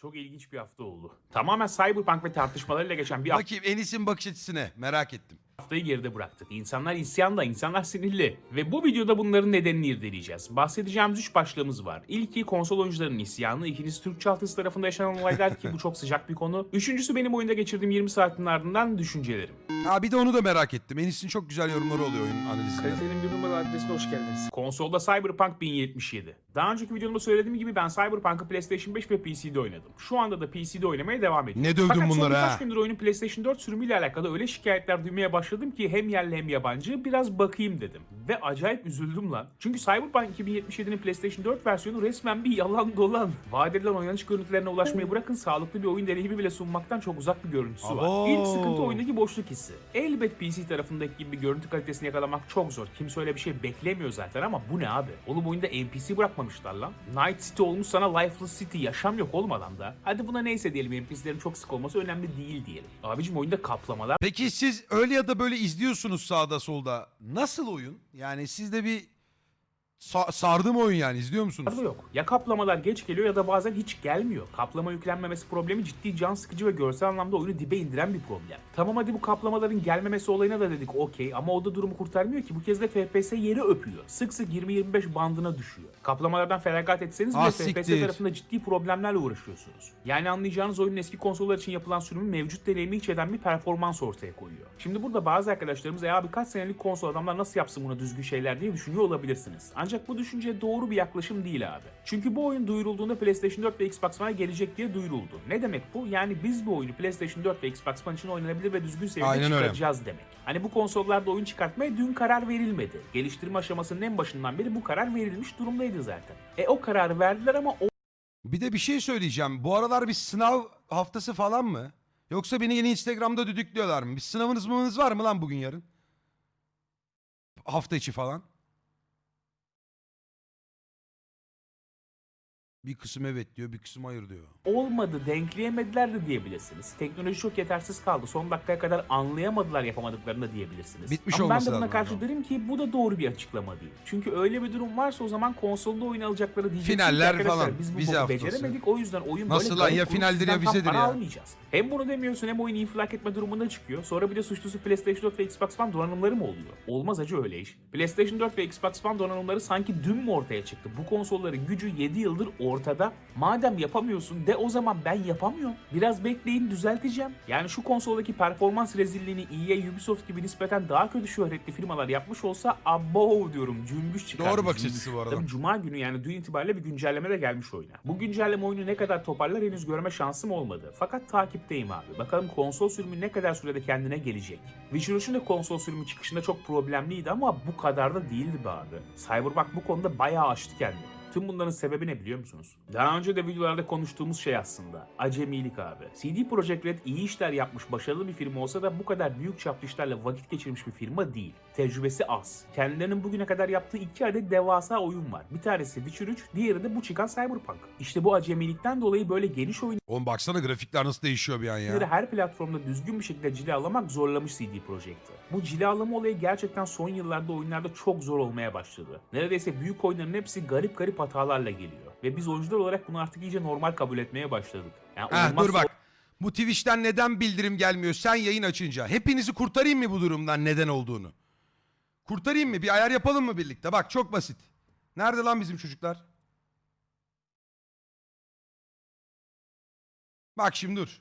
Çok ilginç bir hafta oldu. Tamamen Cyberpunk ve tartışmalarıyla geçen bir Bakayım Enis'in bakış açısına merak ettim. Haftayı geride bıraktık. İnsanlar isyanda, insanlar sinirli. Ve bu videoda bunların nedenini irdeleyeceğiz. Bahsedeceğimiz üç başlığımız var. İlki konsol oyuncularının isyanı, ikincisi Türk çaltısı tarafında yaşanan olaylar ki bu çok sıcak bir konu. Üçüncüsü benim oyunda geçirdiğim 20 saatin ardından düşüncelerim. Ha bir de onu da merak ettim. Enis'in çok güzel yorumları oluyor oyun analizinde. Kalitenin bir numara adresine hoş geldiniz. Konsolda Cyberpunk 1077. Daha önceki videomda söylediğim gibi ben Cyberpunk'ı PlayStation 5 ve PC'de oynadım. Şu anda da PC'de oynamaya devam ediyorum. Ne dövdün Fakat son birkaç gündür oyunun PlayStation 4 sürümüyle alakalı öyle şikayetler duymaya başladım ki hem yerli hem yabancı biraz bakayım dedim. Ve acayip üzüldüm lan. Çünkü Cyberpunk 2077'nin PlayStation 4 versiyonu resmen bir yalan dolan. Vaat edilen oynanış görüntülerine ulaşmayı bırakın sağlıklı bir oyun deneyimi bile sunmaktan çok uzak bir görüntüsü var. Abo. İlk sıkıntı oyundaki boşluk hissi. Elbet PC tarafındaki gibi bir görüntü kalitesini yakalamak çok zor. Kimse öyle bir şey beklemiyor zaten ama bu ne abi? Oğlum oyunda NPC bırakmamışlar lan. Night City olmuş sana Lifeless City. Yaşam yok olmadan da. Hadi buna neyse diyelim NPC'lerin çok sık olması önemli değil diyelim. Abicim oyunda kaplamalar Peki siz öyle ya da böyle izliyorsunuz sağda solda. Nasıl oyun? Yani sizde bir sa- sardı mı oyun yani izliyor musunuz? da yok. Ya kaplamalar geç geliyor ya da bazen hiç gelmiyor. Kaplama yüklenmemesi problemi ciddi can sıkıcı ve görsel anlamda oyunu dibe indiren bir problem. Tamam hadi bu kaplamaların gelmemesi olayına da dedik okey ama o da durumu kurtarmıyor ki bu kez de FPS yeri öpüyor. Sık sık 20-25 bandına düşüyor. Kaplamalardan feragat etseniz bile Ah, FPS tarafında ciddi problemlerle uğraşıyorsunuz. Yani anlayacağınız oyunun eski konsollar için yapılan sürümün mevcut deneyimi hiç eden bir performans ortaya koyuyor. Şimdi burada bazı arkadaşlarımız ya birkaç senelik konsol adamlar nasıl yapsın buna düzgün şeyler diye düşünüyor olabilirsiniz. Ancak bu düşünce doğru bir yaklaşım değil abi. Çünkü bu oyun duyurulduğunda PlayStation 4 ve Xbox One'a gelecek diye duyuruldu. Ne demek bu? Yani biz bu oyunu PlayStation 4 ve Xbox One için oynanabilir ve düzgün seviyede Aynen öyle. çıkaracağız demek. Hani bu konsollarda oyun çıkartmaya dün karar verilmedi. Geliştirme aşamasının en başından beri bu karar verilmiş durumdaydı zaten. E o kararı verdiler ama o Bir de bir şey söyleyeceğim. Bu aralar bir sınav haftası falan mı? Yoksa beni yeni Instagram'da düdüklüyorlar mı? Bir sınavınız mınız var mı lan bugün yarın? Hafta içi falan. Bir kısım evet diyor, bir kısım hayır diyor. olmadı, denkleyemediler de diyebilirsiniz. Teknoloji çok yetersiz kaldı. Son dakikaya kadar anlayamadılar yapamadıklarını da diyebilirsiniz. Bitmiş Ama ben olması de buna lazım karşı hocam. derim ki bu da doğru bir açıklama değil. Çünkü öyle bir durum varsa o zaman konsolda oyun alacakları diyeceksiniz ki Finaller arkadaşlar falan, biz bu vize boku haftası. beceremedik o yüzden oyun Nasıl böyle lan? garip Ya kurup finaldir sizden ya tam vizedir para ya. almayacağız. Hem bunu demiyorsun hem oyun infilak etme durumunda çıkıyor. Sonra bir de suçlusu PlayStation 4 ve Xbox One donanımları mı oluyor? Olmaz acı öyle iş. PlayStation 4 ve Xbox One donanımları sanki dün mü ortaya çıktı? Bu konsolların gücü 7 yıldır ortada. Madem yapamıyorsun de o zaman ben yapamıyorum. Biraz bekleyin düzelteceğim. Yani şu konsoldaki performans rezilliğini EA, Ubisoft gibi nispeten daha kötü şöhretli firmalar yapmış olsa abo diyorum cümbüş çıkar. Doğru bakış açısı bu arada. Tabii Cuma günü yani dün itibariyle bir güncelleme de gelmiş oyuna. Bu güncelleme oyunu ne kadar toparlar henüz görme şansım olmadı. Fakat takipteyim abi. Bakalım konsol sürümü ne kadar sürede kendine gelecek. Witcher 3'ün de konsol sürümü çıkışında çok problemliydi ama bu kadar da değildi be abi. Cyberpunk bu konuda bayağı aştı kendini. Tüm bunların sebebi ne biliyor musunuz? Daha önce de videolarda konuştuğumuz şey aslında. Acemilik abi. CD Projekt Red iyi işler yapmış başarılı bir firma olsa da bu kadar büyük çaplı işlerle vakit geçirmiş bir firma değil. Tecrübesi az. Kendilerinin bugüne kadar yaptığı iki adet devasa oyun var. Bir tanesi Witcher 3, diğeri de bu çıkan Cyberpunk. İşte bu acemilikten dolayı böyle geniş oyun Oğlum baksana grafikler nasıl değişiyor bir an ya. her platformda düzgün bir şekilde cilalamak zorlamış CD Projekt'i. Bu cilalama olayı gerçekten son yıllarda oyunlarda çok zor olmaya başladı. Neredeyse büyük oyunların hepsi garip garip hatalarla geliyor. Ve biz oyuncular olarak bunu artık iyice normal kabul etmeye başladık. Yani Heh, dur bak. Bu Twitch'ten neden bildirim gelmiyor sen yayın açınca? Hepinizi kurtarayım mı bu durumdan neden olduğunu? Kurtarayım mı? Bir ayar yapalım mı birlikte? Bak çok basit. Nerede lan bizim çocuklar? Bak şimdi dur.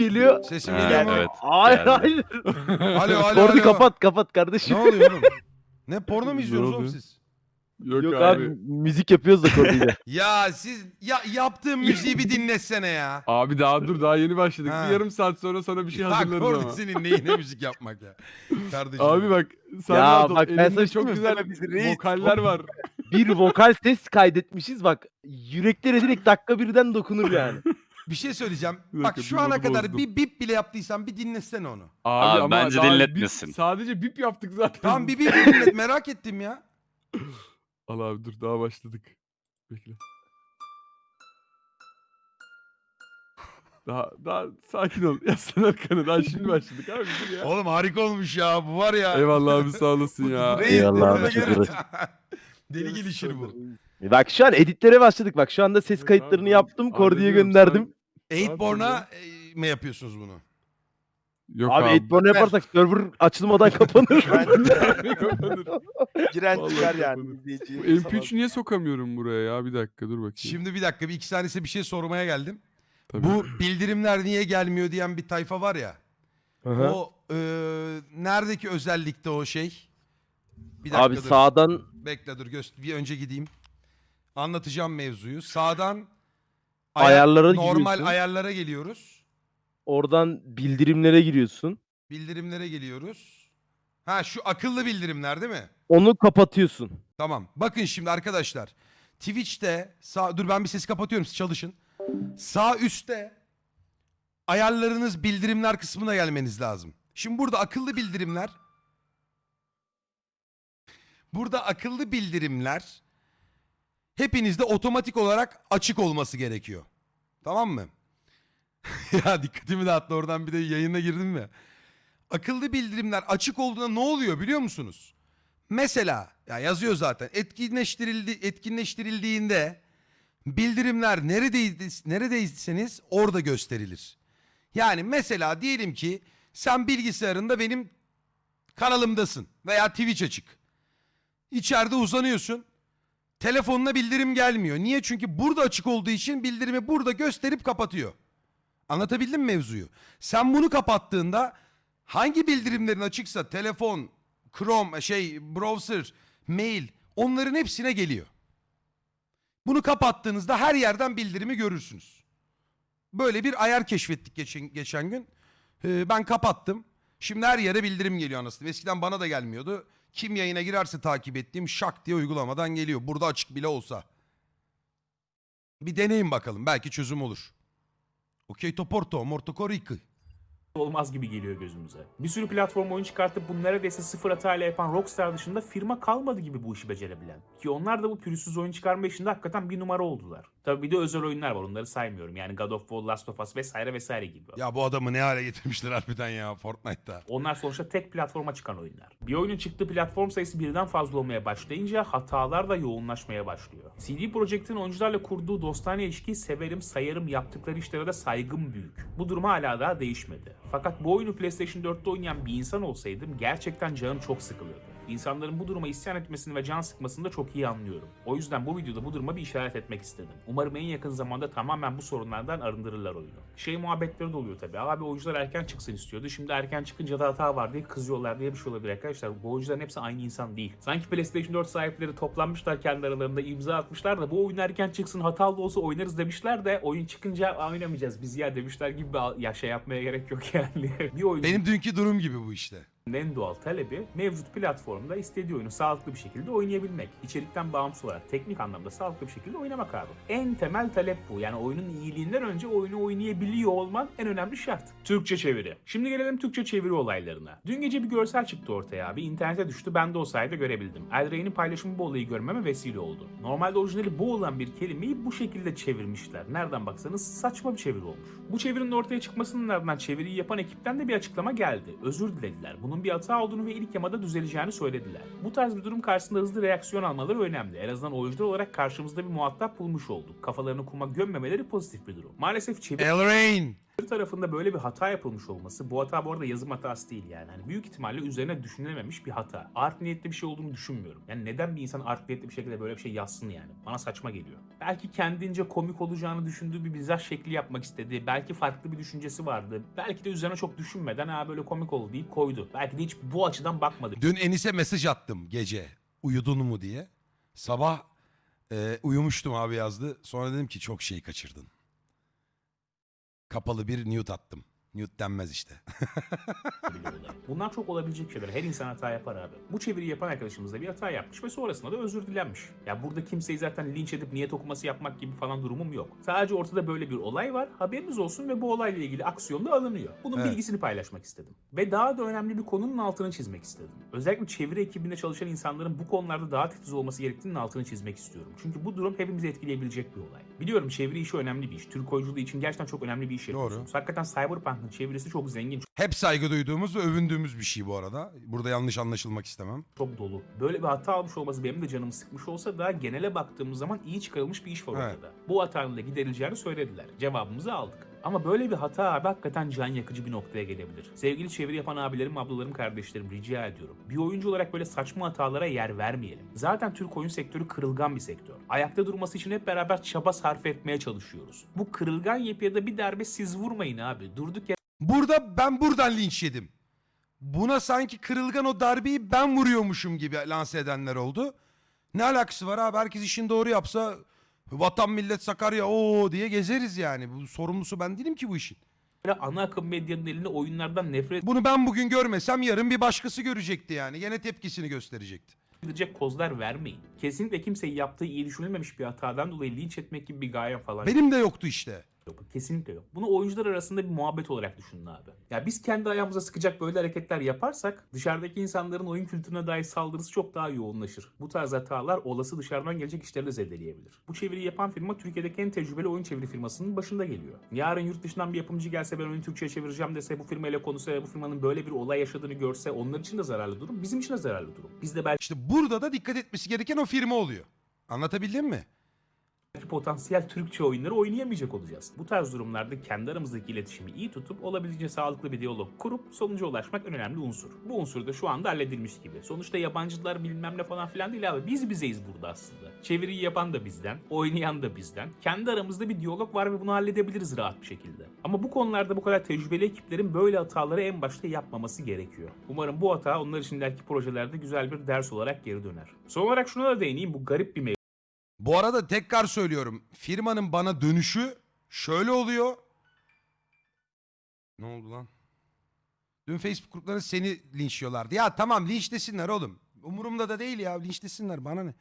Geliyor. Sesim Ha, geliyor mu? evet. Hayır geldi. hayır. Alo alo alo. kapat kapat kardeşim. Ne oluyor oğlum? Ne porno mu Ne izliyorsunuz oğlum siz? Yok, Yok abi. abi. müzik yapıyoruz da korduyla. Ya siz ya yaptığım müziği bir dinlesene ya. Abi daha dur daha yeni başladık. Ha. Bir yarım saat sonra sana bir şey Bak hazırlarız orada ama. senin neyine müzik yapmak ya. Kardeşim. Abi bak sen Ya rahat ol. bak ben Elimde sana çok güzel söyleyeyim, biz reis- vokaller var. bir vokal ses kaydetmişiz bak. Yüreklere direkt dakika birden dokunur yani. Bir şey söyleyeceğim. Bir Bak şu bir ana modu kadar bozdum. bir bip bile yaptıysan bir dinlesene onu. Abi, ama bence daha dinletmesin. bip- sadece bip yaptık zaten. Tamam bir bip dinlet merak ettim ya. Al abi dur daha başladık. Bekle. Daha daha sakin ol. Yaslan arkanı. Daha şimdi başladık abi dur ya. Oğlum harika olmuş ya bu var ya. Eyvallah abi sağ olasın ya. Reis Eyvallah abi, çok evet. Deli gelişir bu. Bak şu an editlere başladık. Bak şu anda ses kayıtlarını yaptım. Kordi'ye gönderdim. Eightborn'a e, mi yapıyorsunuz bunu? Yok Abi, abi. Edborn yaparsak server açılmadan kapanır. Giren Vallahi çıkar yani. kapanır. izleyici Bu falan. MP3'ü niye sokamıyorum buraya ya? Bir dakika dur bakayım. Şimdi bir dakika bir iki tanesi bir şey sormaya geldim. Tabii. Bu bildirimler niye gelmiyor diyen bir tayfa var ya. Aha. O e, neredeki özellikte o şey? Bir dakika Abi dur. sağdan Bekle dur göster. Bir önce gideyim. Anlatacağım mevzuyu. Sağdan Ayarlara normal giriyorsun. ayarlara geliyoruz. oradan bildirimlere giriyorsun. Bildirimlere geliyoruz. Ha şu akıllı bildirimler değil mi? Onu kapatıyorsun. Tamam. Bakın şimdi arkadaşlar. Twitch'te sağ dur ben bir sesi kapatıyorum siz çalışın. Sağ üstte ayarlarınız bildirimler kısmına gelmeniz lazım. Şimdi burada akıllı bildirimler Burada akıllı bildirimler hepinizde otomatik olarak açık olması gerekiyor. Tamam mı? ya dikkatimi dağıttı oradan bir de yayına girdim mi? Akıllı bildirimler açık olduğunda ne oluyor biliyor musunuz? Mesela ya yazıyor zaten etkinleştirildi etkinleştirildiğinde bildirimler neredeydi, neredeyseniz orada gösterilir. Yani mesela diyelim ki sen bilgisayarında benim kanalımdasın veya Twitch açık. İçeride uzanıyorsun. Telefonuna bildirim gelmiyor. Niye? Çünkü burada açık olduğu için bildirimi burada gösterip kapatıyor. Anlatabildim mi mevzuyu? Sen bunu kapattığında hangi bildirimlerin açıksa telefon, Chrome, şey, browser, mail onların hepsine geliyor. Bunu kapattığınızda her yerden bildirimi görürsünüz. Böyle bir ayar keşfettik geçen, geçen gün. Ee, ben kapattım. Şimdi her yere bildirim geliyor anasını. Eskiden bana da gelmiyordu. Kim yayına girerse takip ettiğim şak diye uygulamadan geliyor. Burada açık bile olsa. Bir deneyin bakalım. Belki çözüm olur. Okey toporto, morto Rico. Olmaz gibi geliyor gözümüze. Bir sürü platform oyun çıkartıp bunu neredeyse sıfır hatayla yapan Rockstar dışında firma kalmadı gibi bu işi becerebilen. Ki onlar da bu pürüzsüz oyun çıkarma işinde hakikaten bir numara oldular. Tabii bir de özel oyunlar var onları saymıyorum. Yani God of War, Last of Us vesaire vesaire gibi. Ya bu adamı ne hale getirmişler harbiden ya Fortnite'ta. Onlar sonuçta tek platforma çıkan oyunlar. Bir oyunun çıktığı platform sayısı birden fazla olmaya başlayınca hatalar da yoğunlaşmaya başlıyor. CD Projekt'in oyuncularla kurduğu dostane ilişkiyi severim, sayarım, yaptıkları işlere de saygım büyük. Bu durum hala daha değişmedi. Fakat bu oyunu PlayStation 4'te oynayan bir insan olsaydım gerçekten canım çok sıkılırdı. İnsanların bu duruma isyan etmesini ve can sıkmasını da çok iyi anlıyorum. O yüzden bu videoda bu duruma bir işaret etmek istedim. Umarım en yakın zamanda tamamen bu sorunlardan arındırırlar oyunu. Şey muhabbetleri de oluyor tabii. Abi oyuncular erken çıksın istiyordu. Şimdi erken çıkınca da hata var diye kızıyorlar diye bir şey olabilir arkadaşlar. Bu oyuncuların hepsi aynı insan değil. Sanki PlayStation 4 sahipleri toplanmışlar kendi aralarında imza atmışlar da bu oyun erken çıksın hatalı olsa oynarız demişler de oyun çıkınca "Aa, oynamayacağız biz ya demişler gibi ya şey yapmaya gerek yok yani. bir oyuncu Benim dünkü durum gibi bu işte. En doğal talebi mevcut platformda istediği oyunu sağlıklı bir şekilde oynayabilmek. İçerikten bağımsız olarak teknik anlamda sağlıklı bir şekilde oynamak abi. En temel talep bu. Yani oyunun iyiliğinden önce oyunu oynayabiliyor olman en önemli şart. Türkçe çeviri. Şimdi gelelim Türkçe çeviri olaylarına. Dün gece bir görsel çıktı ortaya abi. İnternete düştü. Ben de o sayede görebildim. Eldrain'in paylaşımı bu olayı görmeme vesile oldu. Normalde orijinali bu olan bir kelimeyi bu şekilde çevirmişler. Nereden baksanız saçma bir çeviri olmuş. Bu çevirinin ortaya çıkmasının ardından çeviriyi yapan ekipten de bir açıklama geldi. Özür dilediler. Bunun bir hata olduğunu ve ilk yamada düzeleceğini söylediler. Bu tarz bir durum karşısında hızlı reaksiyon almaları önemli. En azından oyuncular olarak karşımızda bir muhatap bulmuş olduk. Kafalarını kuma gömmemeleri pozitif bir durum. Maalesef çeviri Elrain. Tarafında böyle bir hata yapılmış olması, bu hata bu arada yazım hatası değil yani. Hani büyük ihtimalle üzerine düşünülememiş bir hata. Art niyetli bir şey olduğunu düşünmüyorum. Yani neden bir insan art niyetli bir şekilde böyle bir şey yazsın yani? Bana saçma geliyor. Belki kendince komik olacağını düşündüğü bir mizah şekli yapmak istedi. Belki farklı bir düşüncesi vardı. Belki de üzerine çok düşünmeden ha böyle komik oldu deyip koydu. Belki de hiç bu açıdan bakmadı. Dün Enis'e mesaj attım gece. Uyudun mu diye. Sabah e, uyumuştum abi yazdı. Sonra dedim ki çok şey kaçırdın. Kapalı bir nude attım. Nude denmez işte. Bunlar çok olabilecek şeyler. Her insan hata yapar abi. Bu çeviriyi yapan arkadaşımız da bir hata yapmış ve sonrasında da özür dilenmiş. Ya burada kimseyi zaten linç edip niyet okuması yapmak gibi falan durumum yok. Sadece ortada böyle bir olay var. Haberiniz olsun ve bu olayla ilgili aksiyon da alınıyor. Bunun Evet. bilgisini paylaşmak istedim. Ve daha da önemli bir konunun altını çizmek istedim. Özellikle çeviri ekibinde çalışan insanların bu konularda daha titiz olması gerektiğinin altını çizmek istiyorum. Çünkü bu durum hepimizi etkileyebilecek bir olay. Biliyorum çeviri işi önemli bir iş. Türk oyunculuğu için gerçekten çok önemli bir iş yapıyorsunuz. Hakikaten Cyberpunk bakın çevirisi çok zengin, Hep saygı duyduğumuz ve övündüğümüz bir şey bu arada. Burada yanlış anlaşılmak istemem. çok dolu. Böyle bir hata almış olması benim de canımı sıkmış olsa da genele baktığımız zaman iyi çıkarılmış bir iş var Evet. ortada. Bu hatanın da giderileceğini söylediler. Cevabımızı aldık. Ama böyle bir hata abi hakikaten can yakıcı bir noktaya gelebilir. Sevgili çeviri yapan abilerim, ablalarım, kardeşlerim rica ediyorum. Bir oyuncu olarak böyle saçma hatalara yer vermeyelim. Zaten Türk oyun sektörü kırılgan bir sektör. Ayakta durması için hep beraber çaba sarf etmeye çalışıyoruz. Bu kırılgan yapıya da bir darbe siz vurmayın abi. Durduk yere Burada ben buradan linç yedim. Buna sanki kırılgan o darbeyi ben vuruyormuşum gibi lanse edenler oldu. Ne alakası var abi? Herkes işini doğru yapsa vatan millet Sakarya o diye gezeriz yani. Bu sorumlusu ben değilim ki bu işin. ana akım medyanın elinde oyunlardan nefret Bunu ben bugün görmesem yarın bir başkası görecekti yani. Gene tepkisini gösterecekti. edecek kozlar vermeyin. Kesinlikle kimseyi yaptığı iyi düşünülmemiş bir hatadan dolayı linç etmek gibi bir gaye falan Benim de yoktu işte. Yok. Kesinlikle yok. Bunu oyuncular arasında bir muhabbet olarak düşünün abi. Ya biz kendi ayağımıza sıkacak böyle hareketler yaparsak dışarıdaki insanların oyun kültürüne dair saldırısı çok daha yoğunlaşır. Bu tarz hatalar olası dışarıdan gelecek işleri de zedeleyebilir. Bu çeviriyi yapan firma Türkiye'deki en tecrübeli oyun çeviri firmasının başında geliyor. Yarın yurt dışından bir yapımcı gelse ben oyunu Türkçe'ye çevireceğim dese bu firmayla konuşsa bu firmanın böyle bir olay yaşadığını görse onlar için de zararlı durum bizim için de zararlı durum. Biz de belki İşte burada da dikkat etmesi gereken o firma oluyor. Anlatabildim mi? Potansiyel Türkçe oyunları oynayamayacak olacağız. Bu tarz durumlarda kendi aramızdaki iletişimi iyi tutup olabildiğince sağlıklı bir diyalog kurup sonuca ulaşmak en önemli unsur. Bu unsur da şu anda halledilmiş gibi. Sonuçta yabancılar bilmem ne falan filan değil abi. Biz bizeyiz burada aslında. Çeviriyi yapan da bizden, oynayan da bizden. Kendi aramızda bir diyalog var ve bunu halledebiliriz rahat bir şekilde. Ama bu konularda bu kadar tecrübeli ekiplerin böyle hataları en başta yapmaması gerekiyor. Umarım bu hata onlar için ileriki projelerde güzel bir ders olarak geri döner. Son olarak şuna da değineyim. Bu garip bir. Bu arada tekrar söylüyorum. Firmanın bana dönüşü şöyle oluyor. Ne oldu lan? Dün Facebook gruplarında seni linçliyorlardı. Ya tamam linçlesinler oğlum. Umurumda da değil ya linçlesinler bana ne.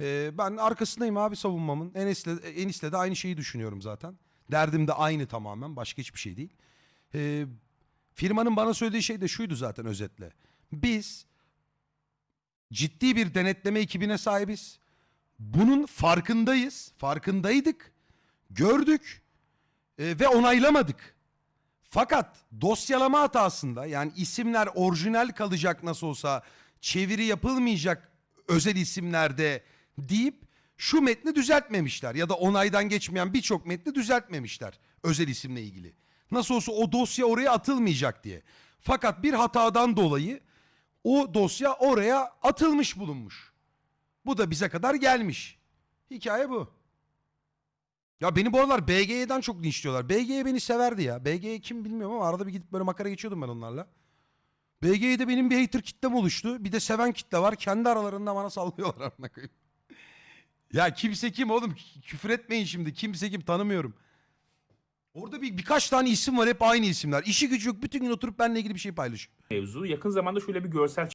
Ee, ben arkasındayım abi savunmamın. Enes'le, Enis'le de aynı şeyi düşünüyorum zaten. Derdim de aynı tamamen. Başka hiçbir şey değil. Ee, firmanın bana söylediği şey de şuydu zaten özetle. Biz ciddi bir denetleme ekibine sahibiz. Bunun farkındayız. Farkındaydık. Gördük. e, ve onaylamadık. Fakat dosyalama hatasında yani isimler orijinal kalacak nasıl olsa çeviri yapılmayacak özel isimlerde deyip şu metni düzeltmemişler ya da onaydan geçmeyen birçok metni düzeltmemişler özel isimle ilgili. Nasıl olsa o dosya oraya atılmayacak diye. Fakat bir hatadan dolayı o dosya oraya atılmış bulunmuş. Bu da bize kadar gelmiş. Hikaye bu. Ya beni bu aralar BG'den çok linçliyorlar. BG beni severdi ya. BG kim bilmiyorum ama arada bir gidip böyle makara geçiyordum ben onlarla. BG'de benim bir hater kitlem oluştu. Bir de seven kitle var. Kendi aralarında bana sallıyorlar amına koyayım. Ya kimse kim oğlum? Kü- Küfür etmeyin şimdi. Kimse kim tanımıyorum. Orada bir birkaç tane isim var hep aynı isimler. İşi gücü yok. Bütün gün oturup benimle ilgili bir şey paylaşıyor. mevzu. Yakın zamanda şöyle bir görsel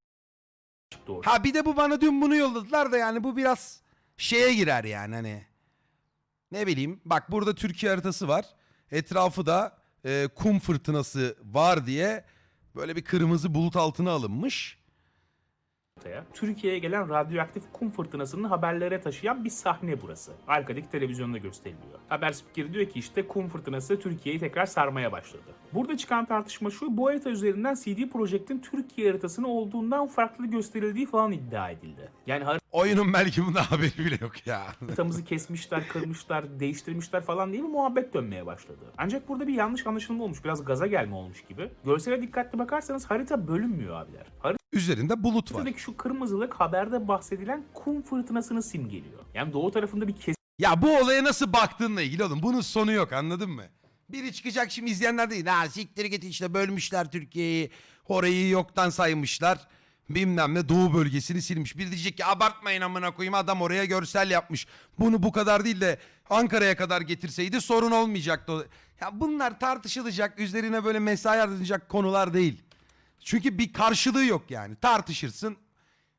ortaya. Ha bir de bu bana dün bunu yolladılar da yani bu biraz şeye girer yani hani. Ne bileyim bak burada Türkiye haritası var. Etrafı da e, kum fırtınası var diye böyle bir kırmızı bulut altına alınmış. Ortaya. Türkiye'ye gelen radyoaktif kum fırtınasını haberlere taşıyan bir sahne burası. Arkadaki televizyonda gösteriliyor. Haber spikeri diyor ki işte kum fırtınası Türkiye'yi tekrar sarmaya başladı. Burada çıkan tartışma şu, bu harita üzerinden CD Projekt'in Türkiye haritasını olduğundan farklı gösterildiği falan iddia edildi. Yani Oyunun belki bunda haberi bile yok ya. haritamızı kesmişler, kırmışlar, değiştirmişler falan diye bir muhabbet dönmeye başladı. Ancak burada bir yanlış anlaşılma olmuş, biraz gaza gelme olmuş gibi. Görsele dikkatli bakarsanız harita bölünmüyor abiler. Üzerinde bulut var. Şu kırmızılık haberde bahsedilen kum fırtınasını simgeliyor. Yani doğu tarafında bir Ya bu olaya nasıl baktığınla ilgili oğlum. Bunun sonu yok anladın mı? Biri çıkacak şimdi izleyenler değil. Ha siktir git işte bölmüşler Türkiye'yi. Orayı yoktan saymışlar. Bilmem ne doğu bölgesini silmiş. Biri diyecek ki abartmayın amına koyayım adam oraya görsel yapmış. Bunu bu kadar değil de Ankara'ya kadar getirseydi sorun olmayacaktı. Ya bunlar tartışılacak üzerine böyle mesai harcanacak konular değil. Çünkü bir karşılığı yok yani. Tartışırsın,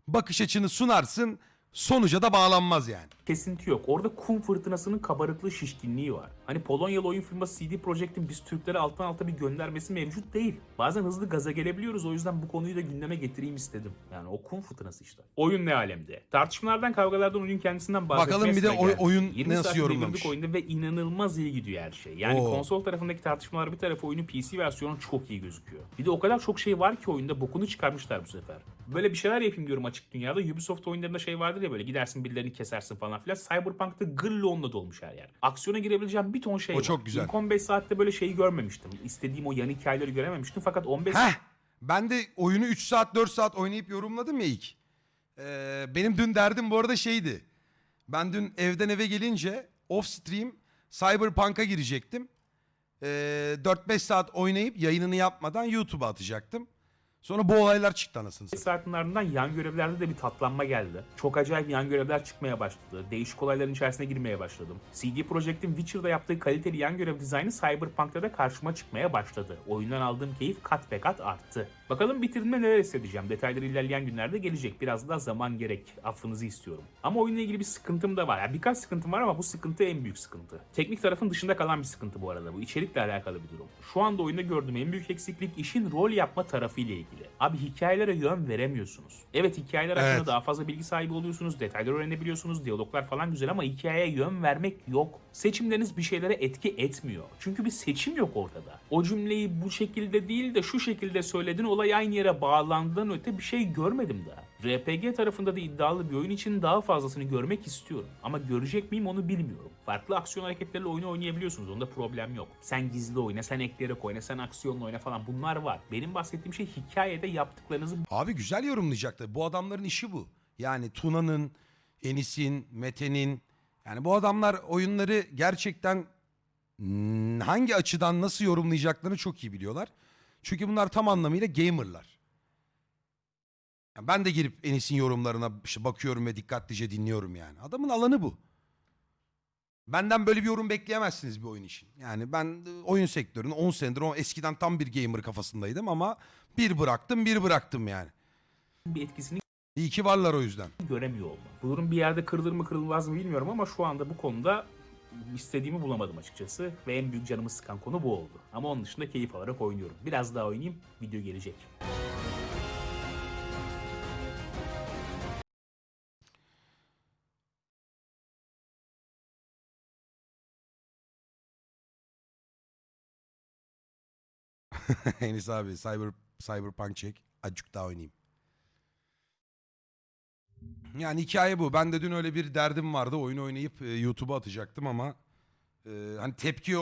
bakış açını sunarsın, sonuca da bağlanmaz yani. Kesinti yok. Orada kum fırtınasının kabarıklığı şişkinliği var. Hani Polonyalı oyun firması CD Projekt'in biz Türklere alttan alta bir göndermesi mevcut değil. Bazen hızlı gaza gelebiliyoruz o yüzden bu konuyu da gündeme getireyim istedim. Yani o kum fırtınası işte. Oyun ne alemde? Tartışmalardan kavgalardan oyun kendisinden bahsetmeye Bakalım bir de oy- oyun 20 nasıl yorumlamış? oyunda ve inanılmaz iyi gidiyor her şey. Yani Oo. konsol tarafındaki tartışmalar bir tarafa oyunun PC versiyonu çok iyi gözüküyor. Bir de o kadar çok şey var ki oyunda bokunu çıkarmışlar bu sefer. Böyle bir şeyler yapayım diyorum açık dünyada. Ubisoft oyunlarında şey vardır ya böyle gidersin birilerini kesersin falan filan. Cyberpunk'ta gırla onunla dolmuş her yer. Aksiyona girebileceğim bir ton şey O var. çok güzel. İlk 15 saatte böyle şeyi görmemiştim. İstediğim o yan hikayeleri görememiştim. Fakat 15 Heh. Ben de oyunu 3 saat 4 saat oynayıp yorumladım ya ilk. Ee, benim dün derdim bu arada şeydi. Ben dün evden eve gelince off stream Cyberpunk'a girecektim. Ee, 4-5 saat oynayıp yayınını yapmadan YouTube'a atacaktım. Sonra bu olaylar çıktı anasını satayım. saatin ardından yan görevlerde de bir tatlanma geldi. Çok acayip yan görevler çıkmaya başladı. Değişik olayların içerisine girmeye başladım. CD Projekt'in Witcher'da yaptığı kaliteli yan görev dizaynı Cyberpunk'ta da karşıma çıkmaya başladı. Oyundan aldığım keyif kat be kat arttı. Bakalım bitirdiğimde neler hissedeceğim. Detayları ilerleyen günlerde gelecek. Biraz daha zaman gerek. Affınızı istiyorum. Ama oyunla ilgili bir sıkıntım da var. Yani birkaç sıkıntım var ama bu sıkıntı en büyük sıkıntı. Teknik tarafın dışında kalan bir sıkıntı bu arada. Bu içerikle alakalı bir durum. Şu anda oyunda gördüğüm en büyük eksiklik işin rol yapma tarafı ile ilgili. Abi hikayelere yön veremiyorsunuz. Evet hikayeler hakkında Evet. daha fazla bilgi sahibi oluyorsunuz, detayları öğrenebiliyorsunuz, diyaloglar falan güzel ama hikayeye yön vermek yok. Seçimleriniz bir şeylere etki etmiyor. Çünkü bir seçim yok ortada. O cümleyi bu şekilde değil de şu şekilde söyledin olay aynı yere bağlandığından öte bir şey görmedim daha. RPG tarafında da iddialı bir oyun için daha fazlasını görmek istiyorum. Ama görecek miyim onu bilmiyorum. Farklı aksiyon hareketleriyle oyunu oynayabiliyorsunuz. Onda problem yok. Sen gizli oyna, sen ekleyerek oyna, sen aksiyonla oyna falan bunlar var. Benim bahsettiğim şey hikayede yaptıklarınızı Abi güzel yorumlayacaktı. Bu adamların işi bu. Yani Tuna'nın, Enis'in, Mete'nin. Yani bu adamlar oyunları gerçekten hangi açıdan nasıl yorumlayacaklarını çok iyi biliyorlar. Çünkü bunlar tam anlamıyla gamerlar. Yani ben de girip Enis'in yorumlarına işte bakıyorum ve dikkatlice dinliyorum yani. Adamın alanı bu. Benden böyle bir yorum bekleyemezsiniz bir oyun için. Yani ben e, oyun sektörünün 10 senedir o eskiden tam bir gamer kafasındaydım ama bir bıraktım bir bıraktım yani. bir etkisini İyi ki varlar o yüzden. göremiyor olmam. Bu durum bir yerde kırılır mı kırılmaz mı bilmiyorum ama şu anda bu konuda istediğimi bulamadım açıkçası ve en büyük canımı sıkan konu bu oldu. Ama onun dışında keyif alarak oynuyorum. Biraz daha oynayayım, video gelecek. Enis abi Cyber, Cyberpunk çek. Acık daha oynayayım. Yani hikaye bu. Ben de dün öyle bir derdim vardı. Oyunu oynayıp e, YouTube'a atacaktım ama e, hani tepki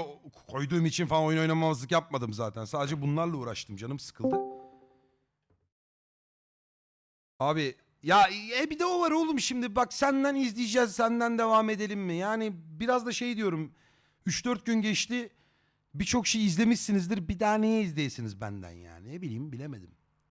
koyduğum için falan oyun oynamamazlık yapmadım zaten. Sadece bunlarla uğraştım. Canım sıkıldı. Abi ya e, bir de o var oğlum şimdi bak senden izleyeceğiz senden devam edelim mi? Yani biraz da şey diyorum 3-4 gün geçti birçok şey izlemişsinizdir bir daha neye izleyesiniz benden yani ne bileyim bilemedim.